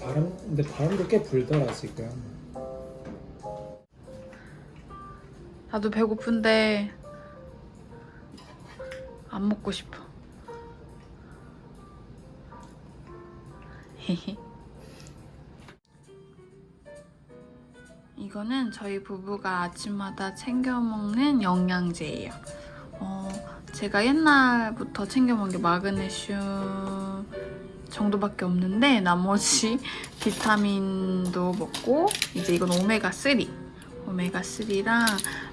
바람 근데 바람도 꽤 불더라 지금. 나도 배고픈데 안 먹고 싶어. 이거는 저희 부부가 아침마다 챙겨 먹는 영양제예요. 어, 제가 옛날부터 챙겨 먹는 게 마그네슘 정도밖에 없는데 나머지 비타민도 먹고 이제 이건 오메가3 오메가3랑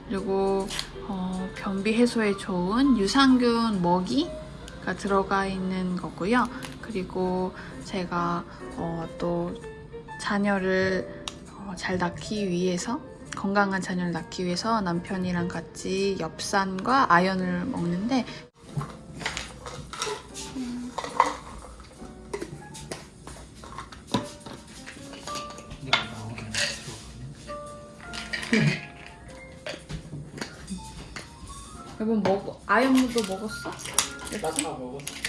그리고 어, 변비 해소에 좋은 유산균 먹이가 들어가 있는 거고요. 그리고 제가 어, 또 자녀를 어, 잘 낳기 위해서 건강한 자녀를 낳기 위해서 남편이랑 같이 엽산과 아연을 먹는데 내가 들어가네. 여보 먹어 아연무도 먹었어? 나다 먹었어.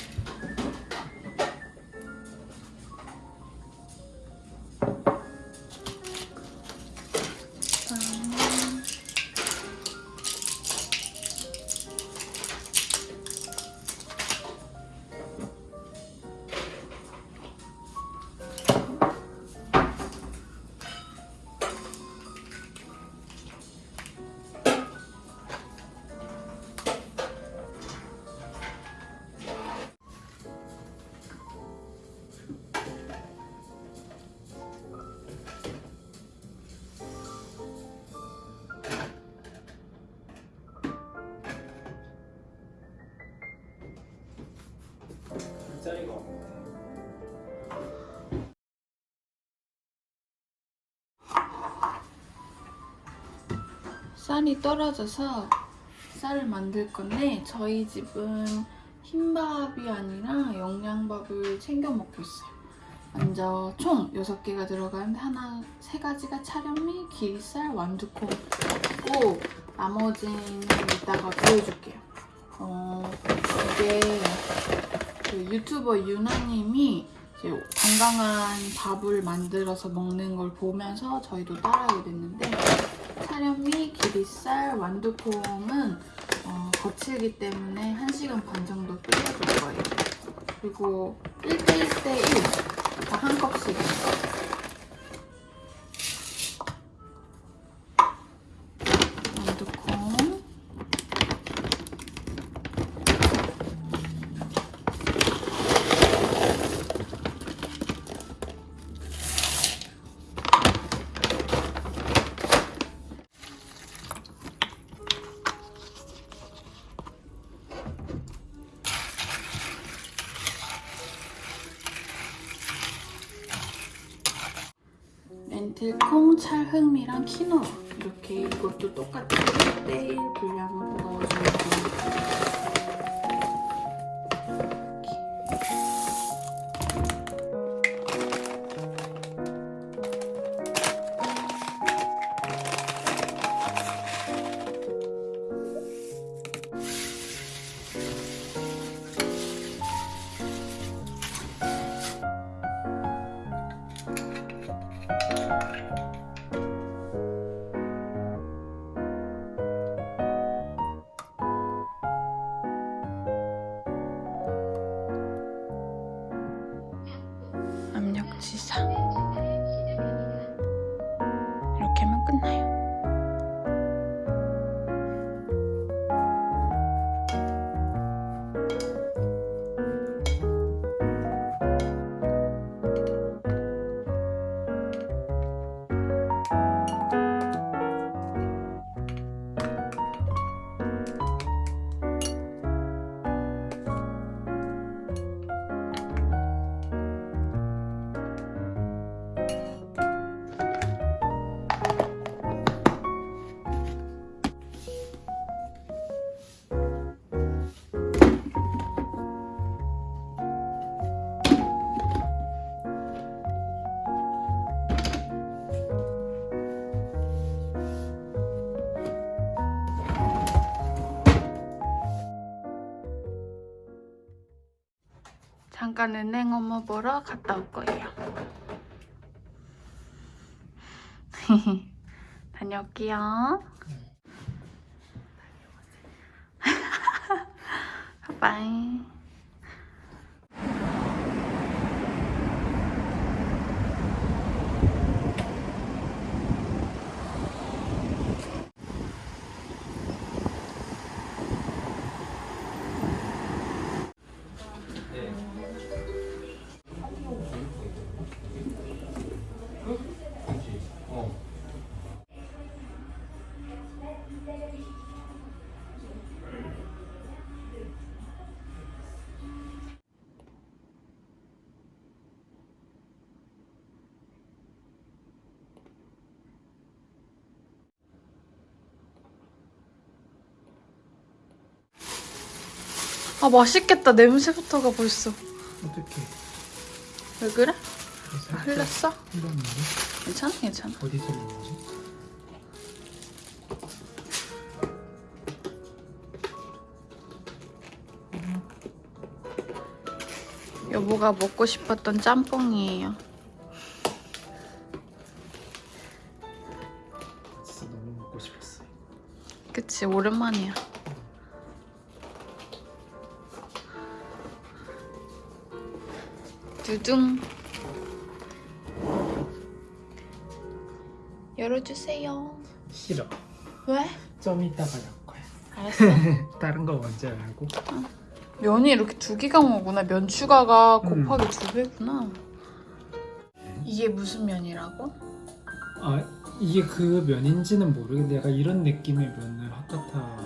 짜리가 없네. 쌀이 떨어져서 쌀을 만들 건데 저희 집은 흰밥이 아니라 영양밥을 챙겨 먹고 있어요. 먼저 총 6개가 들어가는데 하나, 세 가지가 차련미, 기리쌀, 완두콩이고 나머지는 이따가 보여줄게요. 어, 이게 그 유튜버 유나님이 건강한 밥을 만들어서 먹는 걸 보면서 저희도 따라하게 됐는데 사련미, 기리쌀, 완두콩은 어, 거칠기 때문에 1시간 반 정도 끓여줄 거예요. 그리고 1대1대1 다한 컵씩 렌틸콩, 찰 흑미랑 키노아 이렇게 이것도 똑같이 1대1 분량으로 돼 うん。 잠깐 은행 업무 보러 갔다 올 거예요. 다녀올게요. 바이. 아 맛있겠다 냄새부터가 벌써. 어떻게? 왜 그래? 흘렸어? 흘렸는데? 괜찮아 괜찮아. 어디서 흘린 거지? 여보가 먹고 싶었던 짬뽕이에요. 진짜 너무 먹고 싶었어. 그치 오랜만이야. 두둥. 열어주세요. 싫어. 왜? 좀 이따가 열 거야. 알았어. 다른 거 먼저 열고. 면이 이렇게 두 개가 오구나. 면 추가가 음. 곱하기 두 배구나. 이게 무슨 면이라고? 아 이게 그 면인지는 모르겠는데 약간 이런 느낌의 면을 하카타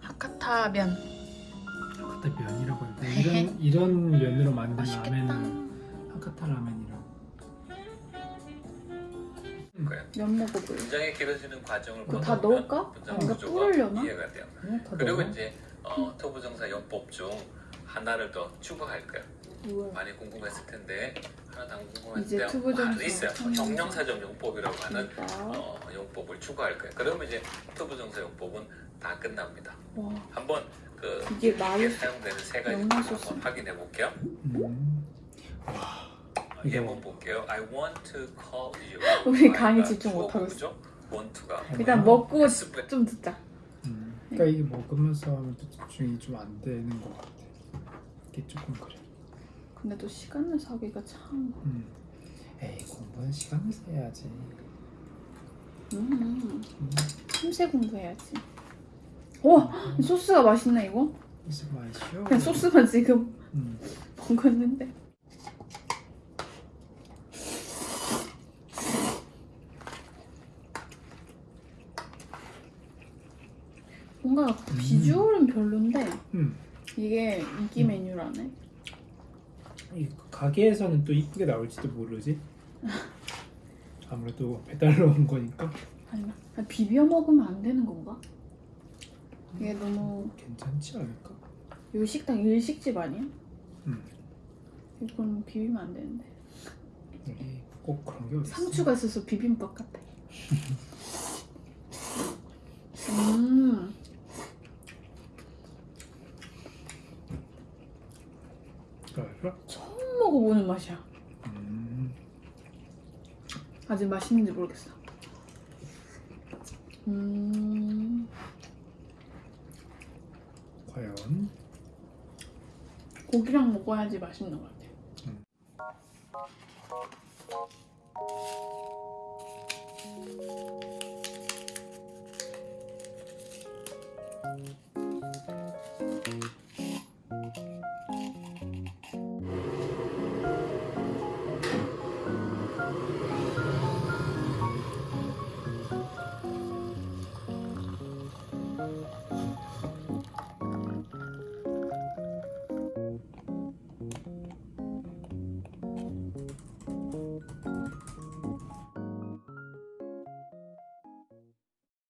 하카타 면. 하카타 면이라고 해야 돼. 이런 이런 면으로 만든 맛있겠다. 라면은 하카타 라면이라고. 거예요. 면 먹어볼래? 분장이 길어지는 과정을 그거 다 넣을까? 분장 뭔가 구조가 뿌리려나? 이해가 돼요. 다 그리고 넣어. 이제 어, 토부정사 용법 중 하나를 더 추가할 거예요. 뭐야? 많이 궁금했을 텐데 하나도 안 궁금했을 때 투부정사, 많이 있어요. 형용사. 형용사적 용법이라고 하는 그러니까. 어, 용법을 추가할 거예요. 그러면 이제 토부정사 용법은 다 끝납니다. 와 한번 그 이게 말이 사용되는 세 가지 한번. 확인해 볼게요. 음. 예문 볼게요. I want to call you. 우리 I가 강의 집중 주어 못하고 부부죠? want to가 일단 먹고 S 좀 듣자. 음. 그러니까 이게 먹으면서 하면 또 집중이 좀 안 되는 것 같아. 이게 조금 그래. 근데 또 시간을 사기가 참. 음. 에이 공부는 시간을 세야지. 음. 음. 참새 공부해야지. 와이 소스가 맛있네 이거. 무슨 맛이요? 그냥 소스만 지금 음. 먹었는데. 뭔가 비주얼은 별론데 음. 이게 인기 음. 메뉴라네. 이 가게에서는 또 이쁘게 나올지도 모르지. 아무래도 배달로 온 거니까 아니면 비벼 먹으면 안 되는 건가? 이게 너무 괜찮지 않을까? 여기 식당 일식집 아니야? 음. 이건 비비면 안 되는데. 여기 꼭 그런 게 어딨어? 상추가 있어서 비빔밥 같아. 음. 그래? 처음 먹어보는 맛이야. 음. 아직 맛있는지 모르겠어. 음. 과연 고기랑 먹어야지 맛있는 것 같아. 음.